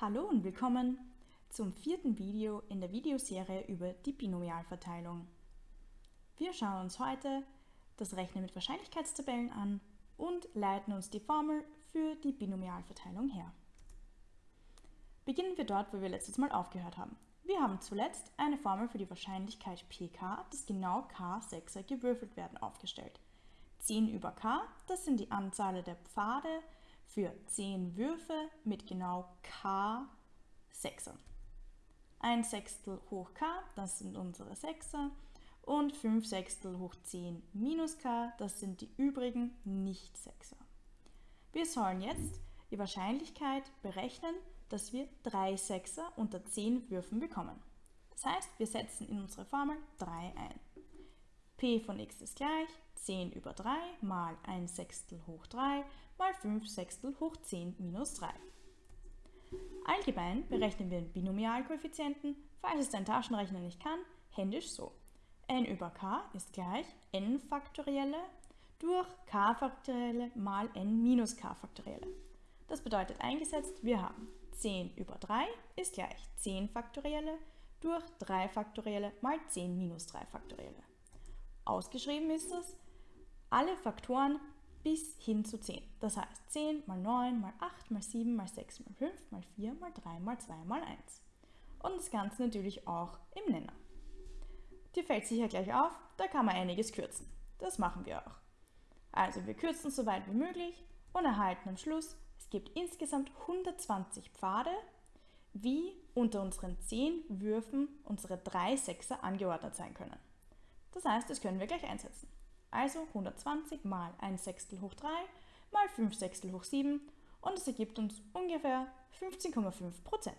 Hallo und willkommen zum vierten Video in der Videoserie über die Binomialverteilung. Wir schauen uns heute das Rechnen mit Wahrscheinlichkeitstabellen an und leiten uns die Formel für die Binomialverteilung her. Beginnen wir dort, wo wir letztes Mal aufgehört haben. Wir haben zuletzt eine Formel für die Wahrscheinlichkeit pk, dass genau k Sechser gewürfelt werden, aufgestellt. 10 über k, das sind die Anzahl der Pfade für 10 Würfe mit genau k Sechser. Ein Sechstel hoch k, das sind unsere Sechser. Und 5 Sechstel hoch 10 minus k, das sind die übrigen Nicht-Sechser. Wir sollen jetzt die Wahrscheinlichkeit berechnen, dass wir 3 Sechser unter 10 Würfen bekommen. Das heißt, wir setzen in unsere Formel 3 ein. p von x ist gleich 10 über 3 mal 1 Sechstel hoch 3 mal 5 Sechstel hoch 10 minus 3. Allgemein berechnen wir den Binomialkoeffizienten, falls es dein Taschenrechner nicht kann, händisch so. n über k ist gleich n faktorielle durch k faktorielle mal n minus k faktorielle. Das bedeutet eingesetzt, wir haben 10 über 3 ist gleich 10 faktorielle durch 3 faktorielle mal 10 minus 3 faktorielle. Ausgeschrieben ist es alle Faktoren bis hin zu 10. Das heißt 10 mal 9 mal 8 mal 7 mal 6 mal 5 mal 4 mal 3 mal 2 mal 1. Und das Ganze natürlich auch im Nenner. Dir fällt sicher gleich auf, da kann man einiges kürzen. Das machen wir auch. Also wir kürzen so weit wie möglich und erhalten am Schluss, es gibt insgesamt 120 Pfade, wie unter unseren 10 Würfen unsere 3 Sechser angeordnet sein können. Das heißt, das können wir gleich einsetzen. Also 120 mal 1 Sechstel hoch 3 mal 5 Sechstel hoch 7 und es ergibt uns ungefähr 15,5%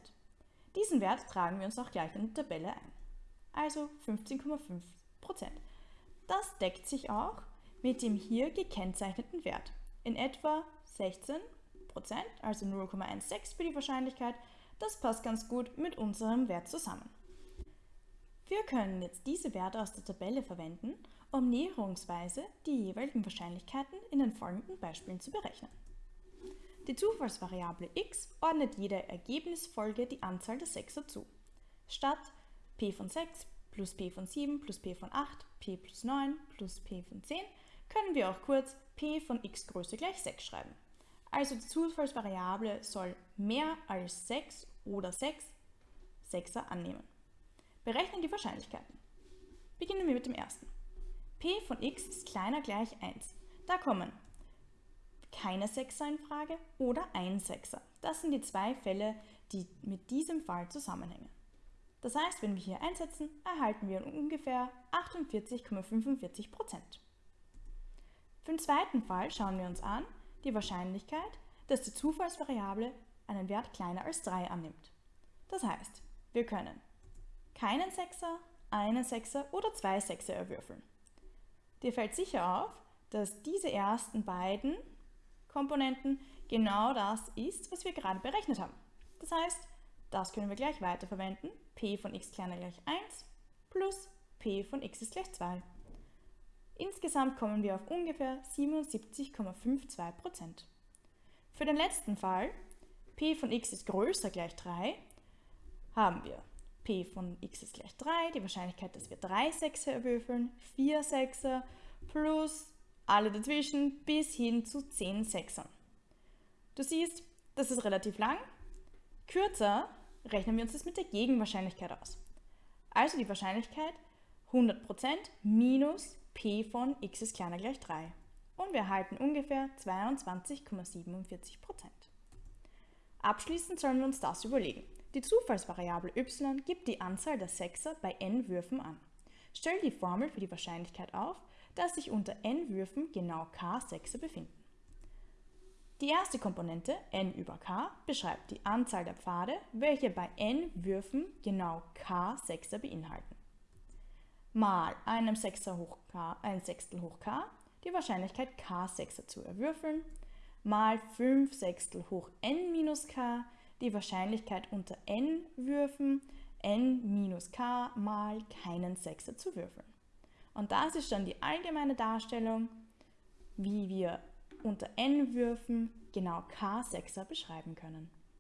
Diesen Wert tragen wir uns auch gleich in die Tabelle ein. Also 15,5% Das deckt sich auch mit dem hier gekennzeichneten Wert. In etwa 16% also 0,16 für die Wahrscheinlichkeit. Das passt ganz gut mit unserem Wert zusammen. Wir können jetzt diese Werte aus der Tabelle verwenden, um näherungsweise die jeweiligen Wahrscheinlichkeiten in den folgenden Beispielen zu berechnen. Die Zufallsvariable x ordnet jeder Ergebnisfolge die Anzahl der Sechser zu. Statt p von 6 plus p von 7 plus p von 8, p plus 9 plus p von 10 können wir auch kurz p von x Größe gleich 6 schreiben. Also die Zufallsvariable soll mehr als 6 oder 6 Sechser annehmen. Berechnen die Wahrscheinlichkeiten. Beginnen wir mit dem ersten p von x ist kleiner gleich 1. Da kommen keine Sechser in Frage oder ein Sechser. Das sind die zwei Fälle, die mit diesem Fall zusammenhängen. Das heißt, wenn wir hier einsetzen, erhalten wir ungefähr 48,45% Für den zweiten Fall schauen wir uns an die Wahrscheinlichkeit, dass die Zufallsvariable einen Wert kleiner als 3 annimmt. Das heißt, wir können keinen Sechser, einen Sechser oder zwei Sechser erwürfeln. Dir fällt sicher auf, dass diese ersten beiden Komponenten genau das ist, was wir gerade berechnet haben. Das heißt, das können wir gleich weiterverwenden. p von x kleiner gleich 1 plus p von x ist gleich 2. Insgesamt kommen wir auf ungefähr 77,52%. Für den letzten Fall, p von x ist größer gleich 3, haben wir p von x ist gleich 3, die Wahrscheinlichkeit, dass wir 3 Sechser erwürfeln, 4 Sechser plus alle dazwischen bis hin zu 10 Sechsern. Du siehst, das ist relativ lang. Kürzer rechnen wir uns das mit der Gegenwahrscheinlichkeit aus. Also die Wahrscheinlichkeit 100% minus p von x ist kleiner gleich 3. Und wir erhalten ungefähr 22,47%. Abschließend sollen wir uns das überlegen. Die Zufallsvariable y gibt die Anzahl der Sechser bei n Würfen an. Stell die Formel für die Wahrscheinlichkeit auf, dass sich unter n Würfen genau k Sechser befinden. Die erste Komponente, n über k, beschreibt die Anzahl der Pfade, welche bei n Würfen genau k Sechser beinhalten. Mal einem Sechser hoch k, ein Sechstel hoch k, die Wahrscheinlichkeit k Sechser zu erwürfeln, mal 5 Sechstel hoch n minus k, die Wahrscheinlichkeit unter n Würfen n minus k mal keinen Sechser zu würfeln. Und das ist dann die allgemeine Darstellung, wie wir unter n Würfen genau k Sechser beschreiben können.